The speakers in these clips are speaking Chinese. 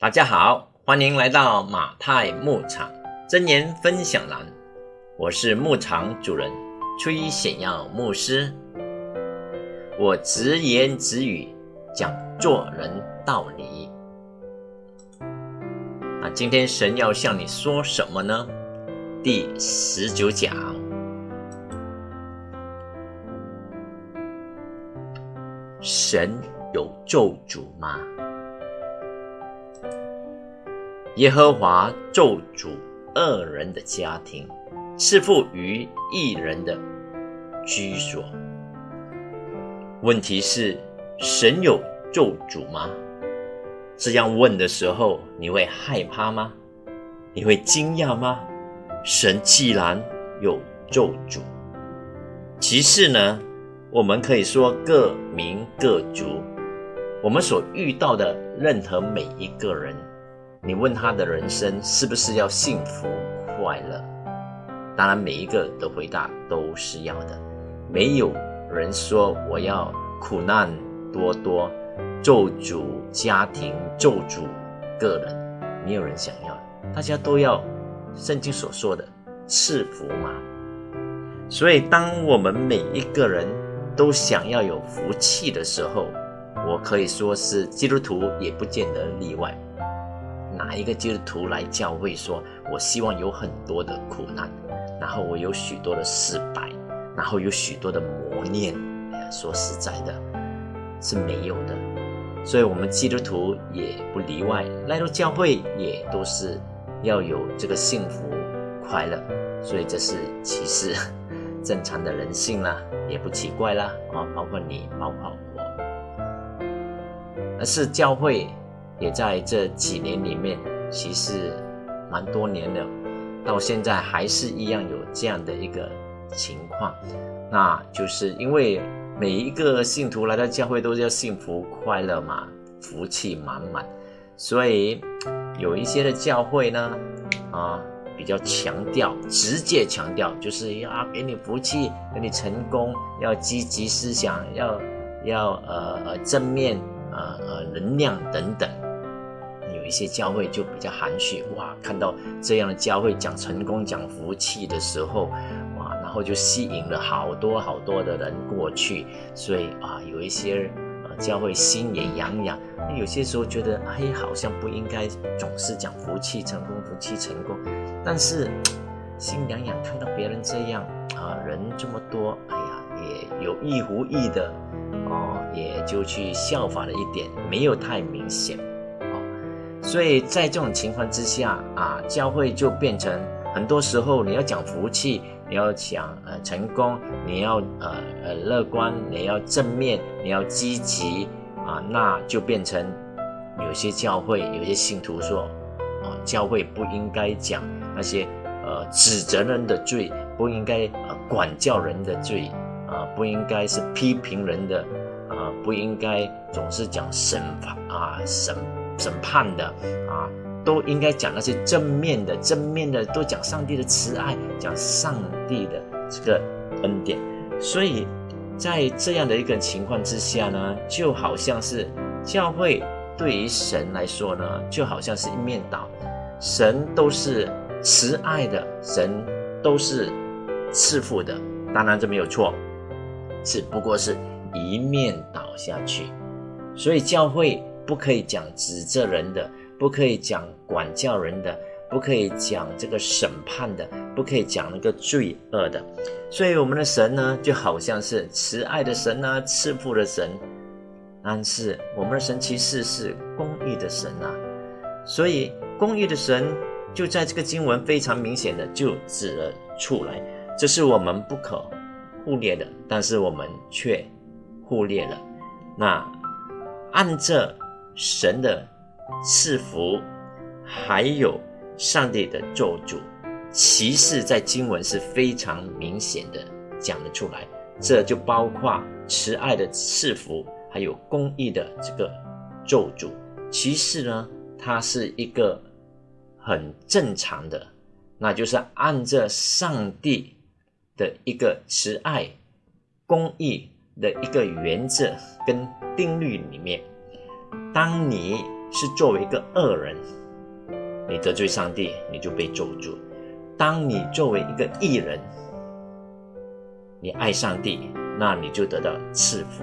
大家好，欢迎来到马太牧场真言分享栏。我是牧场主人崔显耀牧师。我直言直语讲做人道理。那今天神要向你说什么呢？第十九讲，神有咒诅吗？耶和华咒诅恶人的家庭，赐福于一人的居所。问题是，神有咒诅吗？这样问的时候，你会害怕吗？你会惊讶吗？神既然有咒诅，其次呢？我们可以说各民各族，我们所遇到的任何每一个人。你问他的人生是不是要幸福快乐？当然，每一个的回答都是要的。没有人说我要苦难多多，咒诅家庭，咒诅个人，没有人想要。大家都要圣经所说的赐福嘛。所以，当我们每一个人都想要有福气的时候，我可以说是基督徒也不见得例外。哪一个基督徒来教会说：“我希望有很多的苦难，然后我有许多的失败，然后有许多的磨练。”，说实在的，是没有的。所以，我们基督徒也不例外，来到教会也都是要有这个幸福快乐。所以，这是其实正常的人性啦，也不奇怪啦。啊，包括你，包括我，而是教会。也在这几年里面，其实蛮多年了，到现在还是一样有这样的一个情况，那就是因为每一个信徒来到教会都是要幸福快乐嘛，福气满满，所以有一些的教会呢，啊，比较强调，直接强调，就是要给你福气，给你成功，要积极思想，要要呃呃正面呃呃能量等等。一些教会就比较含蓄，哇，看到这样的教会讲成功、讲福气的时候，哇，然后就吸引了好多好多的人过去，所以啊，有一些呃教会心也痒痒。有些时候觉得，哎，好像不应该总是讲福气、成功、福气、成功，但是心痒痒，看到别人这样啊，人这么多，哎呀，也有意无意的哦，也就去效法了一点，没有太明显。所以在这种情况之下啊，教会就变成很多时候你要讲福气，你要讲呃成功，你要呃呃乐观，你要正面，你要积极啊，那就变成有些教会有些信徒说，啊，教会不应该讲那些呃指责人的罪，不应该呃管教人的罪啊，不应该是批评人的啊，不应该总是讲审罚啊审。审判的啊，都应该讲那些正面的，正面的都讲上帝的慈爱，讲上帝的这个恩典。所以在这样的一个情况之下呢，就好像是教会对于神来说呢，就好像是一面倒，神都是慈爱的，神都是赐福的。当然这没有错，只不过是一面倒下去。所以教会。不可以讲指责人的，不可以讲管教人的，不可以讲这个审判的，不可以讲那个罪恶的。所以我们的神呢，就好像是慈爱的神啊，赐福的神。但是我们的神其实是公义的神啊。所以公义的神就在这个经文非常明显的就指了出来，这是我们不可忽略的，但是我们却忽略了。那按这。神的赐福，还有上帝的咒诅，其实在经文是非常明显的讲得出来。这就包括慈爱的赐福，还有公义的这个咒诅。其实呢，它是一个很正常的，那就是按着上帝的一个慈爱、公义的一个原则跟定律里面。当你是作为一个恶人，你得罪上帝，你就被咒诅；当你作为一个义人，你爱上帝，那你就得到赐福。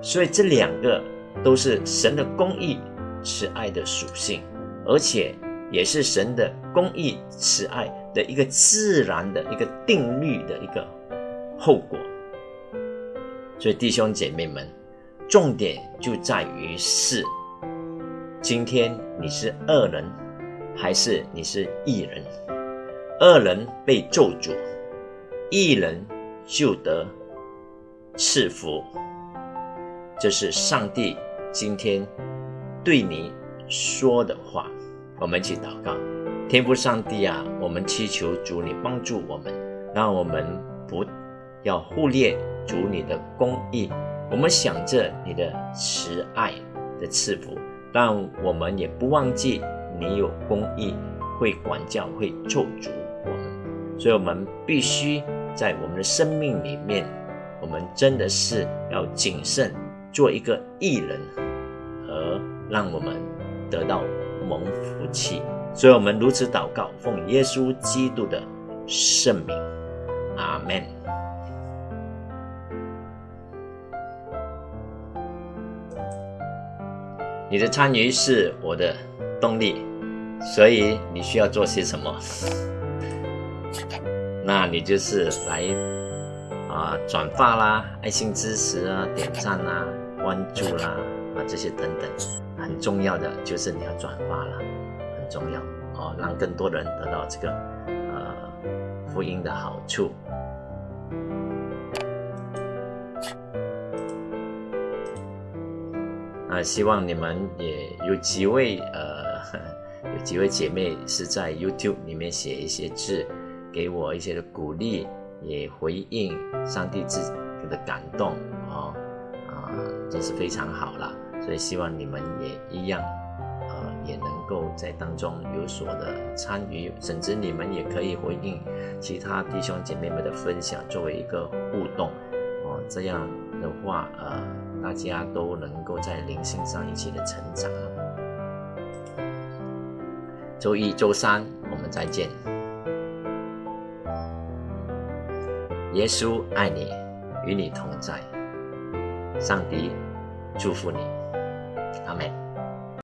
所以这两个都是神的公义、慈爱的属性，而且也是神的公义、慈爱的一个自然的一个定律的一个后果。所以弟兄姐妹们，重点就在于是：今天你是恶人，还是你是义人？恶人被咒诅，义人就得赐福。这是上帝今天对你说的话，我们一起祷告，天父上帝啊，我们祈求主你帮助我们，让我们不要忽略主你的公义，我们想着你的慈爱的赐福，但我们也不忘记你有公义，会管教，会咒诅我们，所以我们必须在我们的生命里面，我们真的是要谨慎。做一个艺人，而让我们得到蒙福气，所以我们如此祷告，奉耶稣基督的圣名，阿门。你的参与是我的动力，所以你需要做些什么？那你就是来啊，转发啦，爱心支持啊，点赞啦。关注啦啊，这些等等，很重要的就是你要转发了，很重要哦，让更多人得到这个呃福音的好处。啊，希望你们也有几位呃，有几位姐妹是在 YouTube 里面写一些字，给我一些的鼓励，也回应上帝自己的感动哦啊。真是非常好了，所以希望你们也一样，呃，也能够在当中有所的参与，甚至你们也可以回应其他弟兄姐妹们的分享，作为一个互动，哦，这样的话，呃，大家都能够在灵性上一起的成长。周一、周三我们再见。耶稣爱你，与你同在。上帝祝福你，阿门。